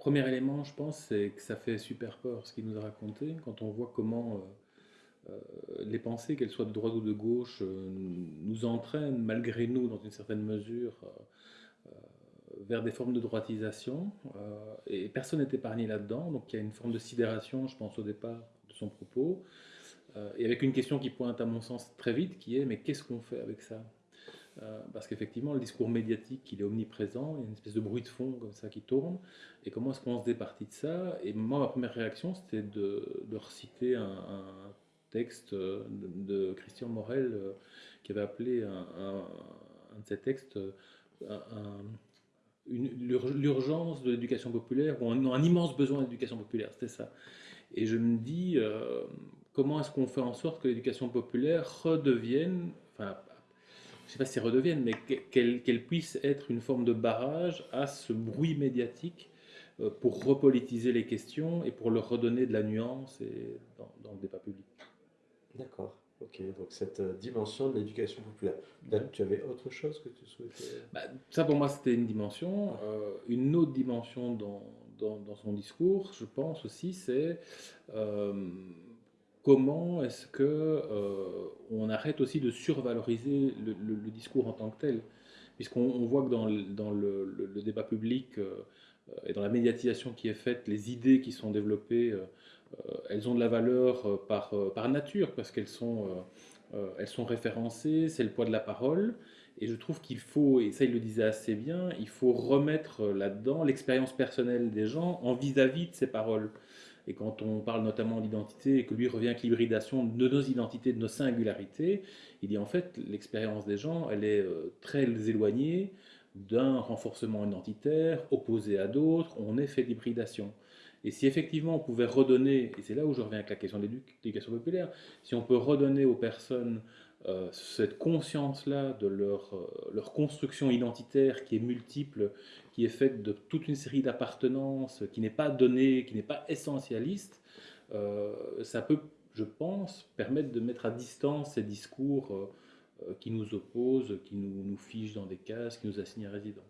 premier élément, je pense, c'est que ça fait super peur ce qu'il nous a raconté quand on voit comment euh, euh, les pensées, qu'elles soient de droite ou de gauche, nous entraînent malgré nous, dans une certaine mesure, vers des formes de droitisation. et personne n'est épargné là-dedans, donc il y a une forme de sidération, je pense, au départ de son propos. et avec une question qui pointe à mon sens très vite, qui est mais qu'est-ce qu'on fait avec ça? Euh, parce qu'effectivement, le discours médiatique, il est omniprésent, il y a une espèce de bruit de fond comme ça qui tourne, et comment est-ce qu'on se départit de ça? Et moi, ma première réaction, c'était de, reciter un, texte de, Christian Morel, euh, qui avait appelé un, de ses textes l'urgence de l'éducation populaire, ou un, immense besoin d'éducation populaire, c'était ça. Et je me dis, euh, comment est-ce qu'on fait en sorte que l'éducation populaire redevienne, enfin, je ne sais pas si redevienne, mais qu'elle puisse être une forme de barrage à ce bruit médiatique euh, pour repolitiser les questions et pour leur redonner de la nuance et dans, le débat public. D'accord. Ok, donc cette euh, dimension de l'éducation populaire. tu avais autre chose que tu souhaitais? Bah, Ça pour moi c'était une dimension. Euh, une autre dimension dans, dans, son discours, je pense aussi, c'est comment est-ce que euh, on arrête aussi de survaloriser le, discours en tant que tel? Puisqu'on voit que dans, le, débat public euh, et dans la médiatisation qui est faite, les idées qui sont développées, euh, elles ont de la valeur par, nature, parce qu'elles sont, référencées, c'est le poids de la parole. Et je trouve qu'il faut, et ça il le disait assez bien, il faut remettre là-dedans l'expérience personnelle des gens en vis-à-vis -vis de ces paroles. Et quand on parle notamment d'identité et que lui revient l'hybridation de nos identités, de nos singularités, il dit en fait l'expérience des gens, elle est euh, très éloignée d'un renforcement identitaire opposé à d'autres, on est fait d'hybridation. Et si effectivement on pouvait redonner, et c'est là où je reviens avec la question de l'éducation populaire, si on peut redonner aux personnes euh, cette conscience-là de leur, euh, leur, construction identitaire qui est multiple, qui est faite de toute une série d'appartenances, qui n'est pas donnée, qui n'est pas essentialiste, euh, ça peut, je pense, permettre de mettre à distance ces discours qui nous opposent, qui nous, nous fichent dans des cases, qui nous assignent à résidence.